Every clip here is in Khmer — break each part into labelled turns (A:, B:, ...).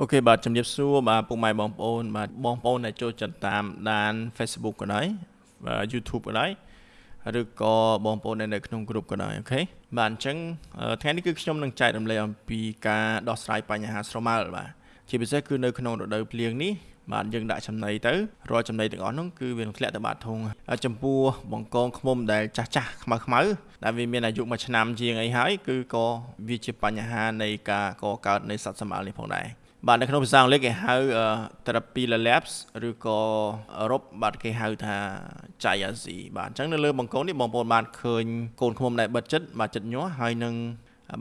A: OK បាទជំរាបសួរបាទពុកម៉ែបងប្អូនបាទបងប្អូនដែលចូលចិត្តតាមដាន Facebook ក៏ដោយបាទ YouTube ក៏ដោយឬក៏បងប្អូនដែលនៅក្នុងក្រុមក៏ដោយ OK បាទអញ្ចឹងថ្ងៃនេះគឺខ្ញុំនឹងចែករំលែកអំពីការដោះស្រាយបញ្ហាស្រមើលបាទជាពិសេសគឺនៅក្នុងរដូវភ្លៀងនេះបាទយើងដាក់ចំណីទៅរាល់ចំណីទាំងអស់នោះគឺវានឹងធ្លាក់ទៅបាតធុងចំពោះបង្កងឃ្មុំដែលចាស់ចាស់ខ្មៅខ្មៅដែលវាមានអាយុមួយឆ្នាំជាងអីហើយគឺក៏វាជាបញ្ហានៃការកកើតនៃសត្វសម្អាលនេះផងដែរ បាទនៅក្នុងភាសាអង់គ្លេសគេហៅ therapy labs ឬក៏អឺរ៉ុបបាទគេហៅថា Chiazi បាទអញ្ចឹងនៅលើបង្គោលនេះបងប្អូនបានឃើញកូនឃ្មុំដែលបិទចិត្តបាទចិត្តញាស់ហើយនឹង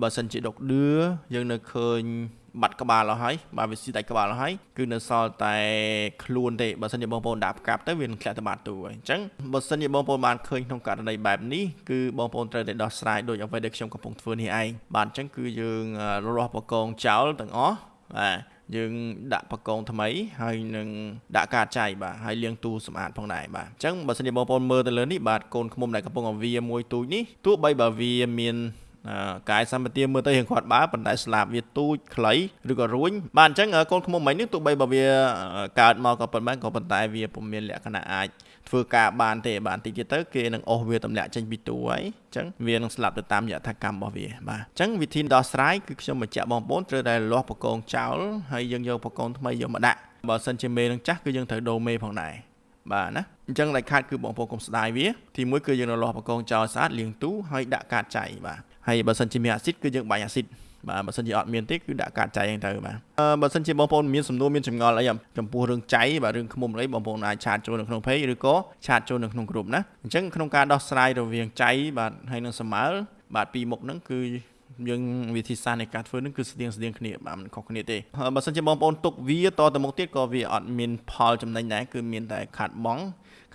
A: បើសិនជាដុកដឿយើងនៅឃើញបាត់ក្បាលអស់ហើយបាទវាស៊ីដាច់ក្បាលអស់ហើយគឺនៅសល់តែខ្លួនទេបើសិនជាបងប្អូនដាក់ផ្កាប់ទៅវានឹងធ្លាក់ទៅបាត់ទូហើយអញ្ចឹងបើសិនជាបងប្អូនបានឃើញក្នុងករណីបែបនេះគឺបងប្អូនត្រូវតែដោះស្រាយដោយអ្វីដែលខ្ញុំកំពុងធ្វើនេះឯងបាទអញ្ចឹងគឺយើងរាស់បកងចោលទាំងអស់ បាទយើងដាក់បកងថ្មីហើយនឹងដាក់កាតចៃបាទហើយលាងទូសម្អាតផងដែរបាទអញ្ចឹងបើសិនជាបងប្អូនមើលទៅលើនេះបាទកូនឃ្មុំដែលកំពុងឲ្យវាមួយទូចនេះទោះបីបើវាមាន កាយសម្បទាមើលទៅរៀងគាត់បើប៉ុន្តែស្លាបវាទូចខ្លីឬក៏រួញបាទអញ្ចឹងកូនឃ្មុំមិញនេះទោះបីបើវាកើតមកក៏ប៉ុន្មានក៏ប៉ុន្តែវាពុំមានលក្ខណៈអាចធ្វើការបានទេបាទតិចទៀតទៅគេនឹងអស់វាទម្លាក់ចេញពីទូហើយអញ្ចឹងវានឹងស្លាប់ទៅតាមយថាកម្មរបស់វាបាទអញ្ចឹងវិធីដោះស្រាយគឺខ្ញុំបញ្ជាក់បងប្អូនត្រូវតែលាស់បកងចោលហើយយើងយកបកងថ្មីយកមកដាក់បើសិនជាមេនឹងចាស់គឺយើងត្រូវដូរមេផងដែរបាទណាអញ្ចឹងដាច់ខាតគឺបងប្អូនកុំស្ដាយវាទីមួយគឺយើងនៅលាស់បកងចោលស្អាតលាងទូហើយដាក់កាតចៃបាទ ហើយបើសិនជាមានអាស៊ីតគឺយើងបាញ់អាស៊ីតបាទបើសិនជាអត់មានទេគឺដាក់កាតចៃហ្នឹងទៅបាទអឺបើសិនជាបងប្អូនមានសំណួរមានចម្ងល់អីចំពោះរឿងចៃបាទរឿងឃ្មុំអីបងប្អូនអាចឆាតចូលនៅក្នុង page ឬក៏ឆាតចូលនៅក្នុងក្រុមណាអញ្ចឹងក្នុងការដោះស្រាយរវាងចៃបាទហើយនឹងសម្មើលបាទពីរមុខហ្នឹងគឺ យើងវិធីសាស្ត្រនៃការធ្វើនឹងគឺស្តៀងស្តៀងគ្នាបាទមិនខុសគ្នាទេបើសិនជាបងប្អូនទុកវាតទៅមុខទៀតក៏វាអត់មានផលចំណេញដែរគឺមានតែខាត់បង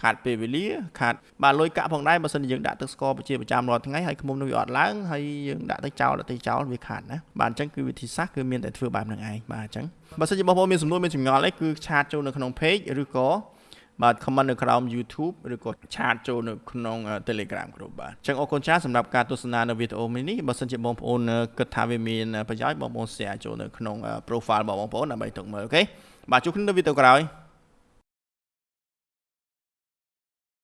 A: ខាតពេលវេលាខាតបាទលុយកាក់ផងដែរបើសិនជាយើងដាក់ទឹកស្ករជាប្រចាំរាល់ថ្ងៃហើយឃ្មុំនោះវាអត់ឡើងហើយយើងដាក់ទៅចោលដាក់ទៅចោលវាខាតណាបាទអញ្ចឹងគឺវិធីសាស្ត្រគឺមានតែធ្វើបែបហ្នឹងឯងបាទអញ្ចឹងបើសិនជាបងប្អូនមានសំណួរមានចម្ងល់អីគឺឆាតចូលនៅក្នុង page ឬក៏ បាទ comment នៅក្រោម YouTube ឬក៏ឆាតចូលនៅក្នុង Telegram group បាទអញ្ចឹងអរគុណច្រើនសម្រាប់ការទស្សនានៅវីដេអូនេះបើសិនជាបងប្អូនគិតថាវាមានប្រយោជន៍បងប្អូន share ចូលនៅក្នុង profile របស់បងប្អូនដើម្បីទុកមើលអូខេបាទជួបគ្នានៅវីដេអូក្រោយ